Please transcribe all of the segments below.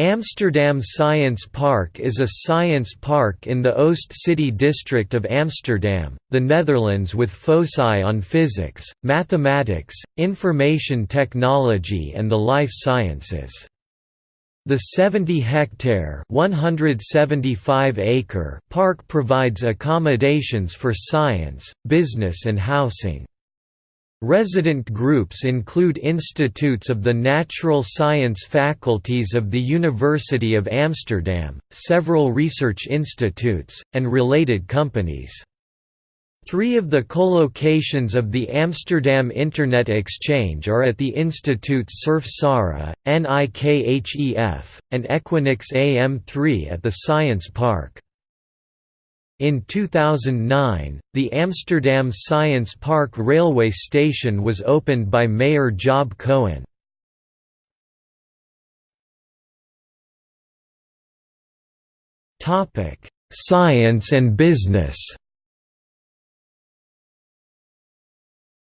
Amsterdam Science Park is a science park in the Oost City district of Amsterdam, the Netherlands with foci on physics, mathematics, information technology and the life sciences. The 70-hectare (175-acre) park provides accommodations for science, business and housing. Resident groups include institutes of the natural science faculties of the University of Amsterdam, several research institutes, and related companies. Three of the co-locations of the Amsterdam Internet Exchange are at the institutes SURFsara, NIKHEF, and Equinix AM3 at the Science Park. In 2009, the Amsterdam Science Park railway station was opened by Mayor Job Cohen. Topic: Science and business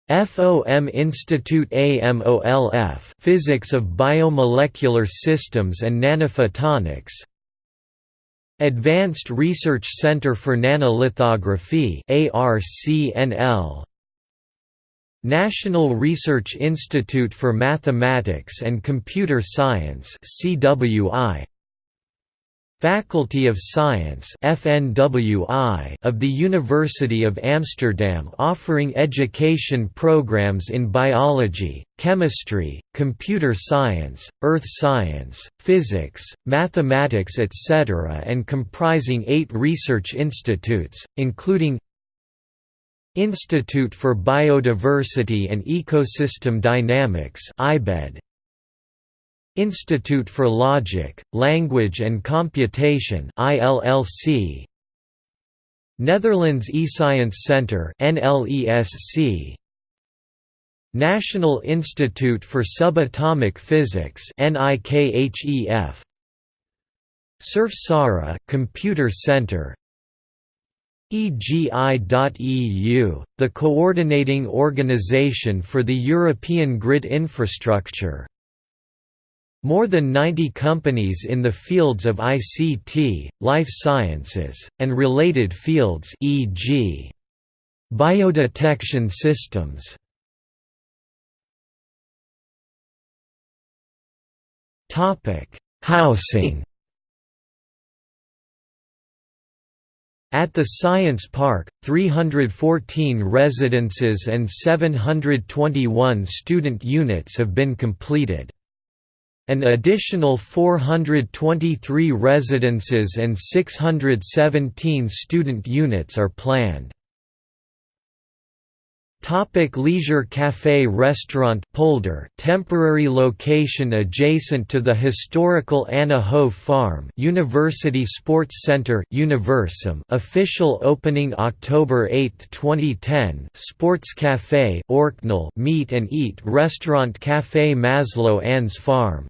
FOM Institute AMOLF Physics of Biomolecular Systems and Nanophotonics Advanced Research Center for Nanolithography ARCNL National Research Institute for Mathematics and Computer Science CWI Faculty of Science FNWI of the University of Amsterdam offering education programs in biology, chemistry, computer science, earth science, physics, mathematics etc. and comprising eight research institutes, including Institute for Biodiversity and Ecosystem Dynamics IBED, Institute for Logic, Language and Computation ILLC Netherlands eScience Centre NLESC National Institute for Subatomic Physics NIKHEF SURFsara Computer Center EGI.EU, the coordinating organization for the European grid infrastructure more than 90 companies in the fields of ICT, life sciences, and related fields e.g. biodetection systems. Topic: Housing At the Science Park, 314 residences and 721 student units have been completed. An additional 423 residences and 617 student units are planned. Topic leisure Café Restaurant Polder temporary location adjacent to the historical Anna Hoeve Farm University Sports Center Universum official opening October 8, 2010 Sports Café Oerknal Meet and Eat Restaurant Café Maslow Anne's Farm